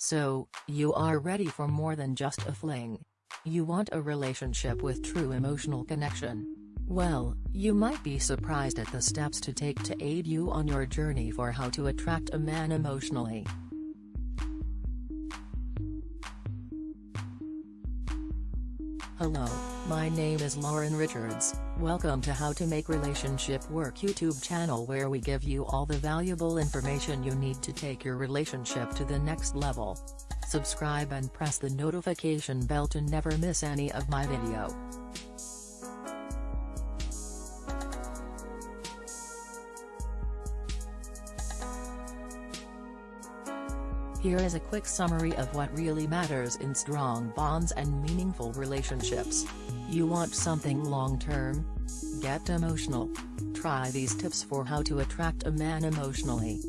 So, you are ready for more than just a fling. You want a relationship with true emotional connection. Well, you might be surprised at the steps to take to aid you on your journey for how to attract a man emotionally. Hello, my name is Lauren Richards, welcome to How to Make Relationship Work YouTube channel where we give you all the valuable information you need to take your relationship to the next level. Subscribe and press the notification bell to never miss any of my video. Here is a quick summary of what really matters in strong bonds and meaningful relationships. You want something long-term? Get emotional. Try these tips for how to attract a man emotionally.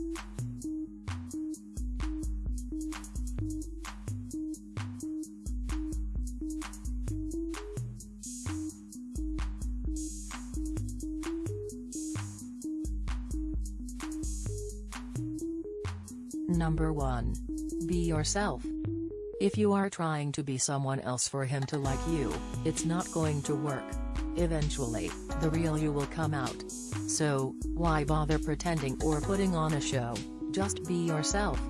Number 1. Be yourself. If you are trying to be someone else for him to like you, it's not going to work. Eventually, the real you will come out. So, why bother pretending or putting on a show, just be yourself.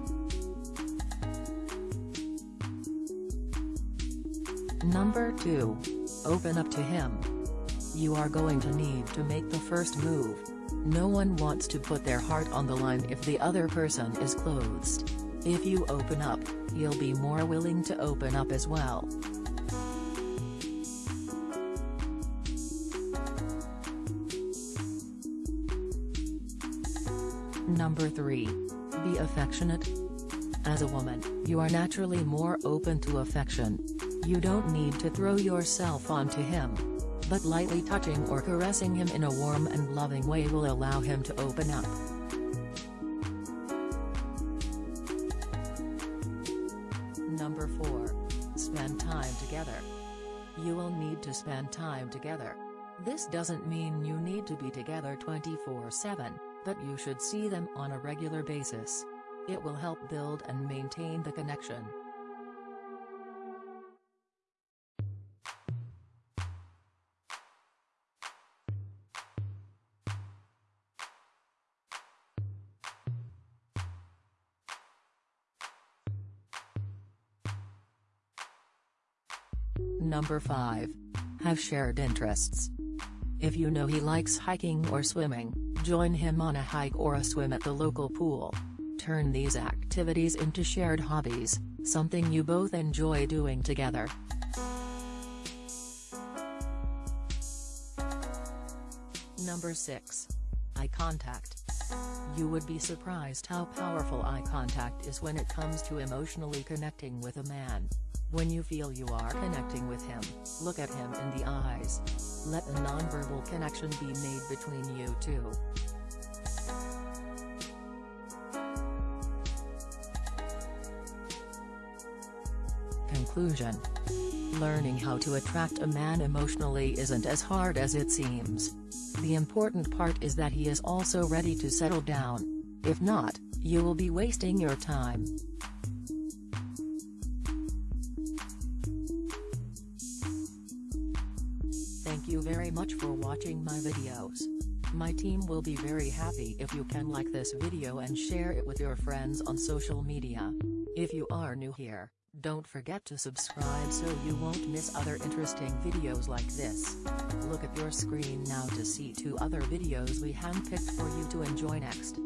Number 2. Open up to him. You are going to need to make the first move. No one wants to put their heart on the line if the other person is closed. If you open up, you'll be more willing to open up as well. Number 3. Be affectionate. As a woman, you are naturally more open to affection. You don't need to throw yourself onto him, but lightly touching or caressing him in a warm and loving way will allow him to open up. Number 4. Spend time together. You will need to spend time together. This doesn't mean you need to be together 24-7, but you should see them on a regular basis. It will help build and maintain the connection. Number 5. Have shared interests. If you know he likes hiking or swimming, join him on a hike or a swim at the local pool. Turn these activities into shared hobbies, something you both enjoy doing together. Number 6. Eye contact. You would be surprised how powerful eye contact is when it comes to emotionally connecting with a man. When you feel you are connecting with him, look at him in the eyes. Let a nonverbal connection be made between you two. Conclusion Learning how to attract a man emotionally isn't as hard as it seems. The important part is that he is also ready to settle down. If not, you will be wasting your time. Thank you very much for watching my videos. My team will be very happy if you can like this video and share it with your friends on social media. If you are new here, don't forget to subscribe so you won't miss other interesting videos like this. Look at your screen now to see two other videos we handpicked for you to enjoy next.